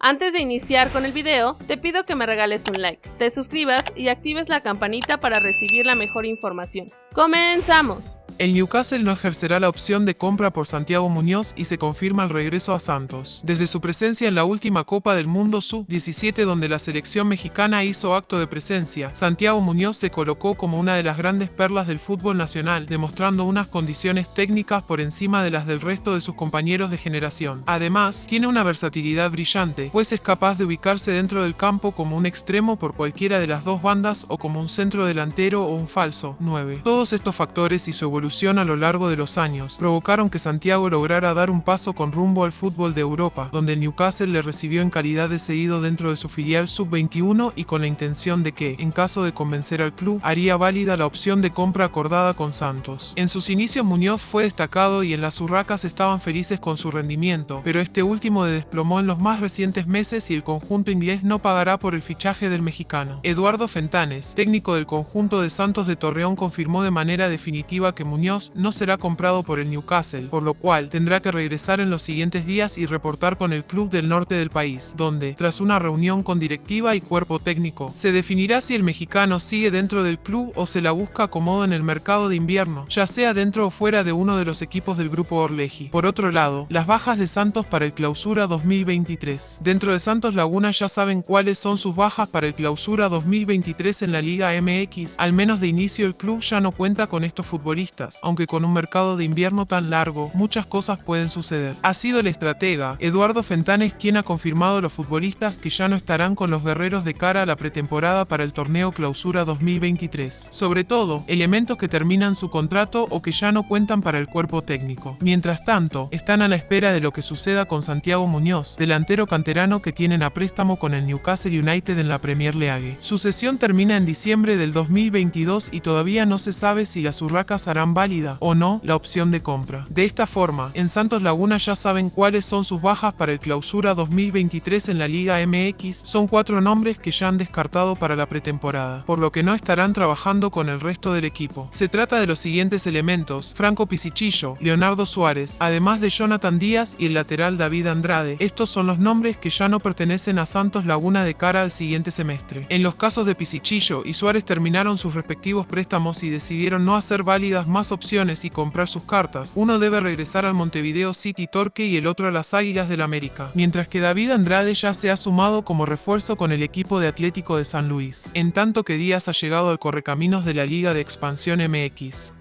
Antes de iniciar con el video, te pido que me regales un like, te suscribas y actives la campanita para recibir la mejor información. ¡Comenzamos! El Newcastle no ejercerá la opción de compra por Santiago Muñoz y se confirma el regreso a Santos. Desde su presencia en la última Copa del Mundo Sub-17 donde la selección mexicana hizo acto de presencia, Santiago Muñoz se colocó como una de las grandes perlas del fútbol nacional, demostrando unas condiciones técnicas por encima de las del resto de sus compañeros de generación. Además, tiene una versatilidad brillante, pues es capaz de ubicarse dentro del campo como un extremo por cualquiera de las dos bandas o como un centro delantero o un falso 9. Todos estos factores y su evolución a lo largo de los años provocaron que Santiago lograra dar un paso con rumbo al fútbol de Europa, donde Newcastle le recibió en calidad de seguido dentro de su filial sub-21 y con la intención de que, en caso de convencer al club, haría válida la opción de compra acordada con Santos. En sus inicios Muñoz fue destacado y en las urracas estaban felices con su rendimiento, pero este último desplomó en los más recientes meses y el conjunto inglés no pagará por el fichaje del mexicano. Eduardo Fentanes, técnico del conjunto de Santos de Torreón, confirmó de manera definitiva que Muñoz No será comprado por el Newcastle, por lo cual tendrá que regresar en los siguientes días y reportar con el club del norte del país, donde, tras una reunión con directiva y cuerpo técnico, se definirá si el mexicano sigue dentro del club o se la busca acomodo en el mercado de invierno, ya sea dentro o fuera de uno de los equipos del grupo Orleji. Por otro lado, las bajas de Santos para el clausura 2023. Dentro de Santos Laguna ya saben cuáles son sus bajas para el clausura 2023 en la Liga MX, al menos de inicio el club ya no cuenta con estos futbolistas aunque con un mercado de invierno tan largo, muchas cosas pueden suceder. Ha sido el estratega, Eduardo Fentanes, quien ha confirmado a los futbolistas que ya no estarán con los guerreros de cara a la pretemporada para el torneo Clausura 2023. Sobre todo, elementos que terminan su contrato o que ya no cuentan para el cuerpo técnico. Mientras tanto, están a la espera de lo que suceda con Santiago Muñoz, delantero canterano que tienen a préstamo con el Newcastle United en la Premier League. Su sesión termina en diciembre del 2022 y todavía no se sabe si las urracas harán válida o no la opción de compra. De esta forma, en Santos Laguna ya saben cuáles son sus bajas para el clausura 2023 en la Liga MX, son cuatro nombres que ya han descartado para la pretemporada, por lo que no estarán trabajando con el resto del equipo. Se trata de los siguientes elementos, Franco Pisichillo, Leonardo Suárez, además de Jonathan Díaz y el lateral David Andrade. Estos son los nombres que ya no pertenecen a Santos Laguna de cara al siguiente semestre. En los casos de Pisichillo y Suárez terminaron sus respectivos préstamos y decidieron no hacer válidas más opciones y comprar sus cartas, uno debe regresar al Montevideo City Torque y el otro a las Águilas del América, mientras que David Andrade ya se ha sumado como refuerzo con el equipo de Atlético de San Luis, en tanto que Díaz ha llegado al correcaminos de la Liga de Expansión MX.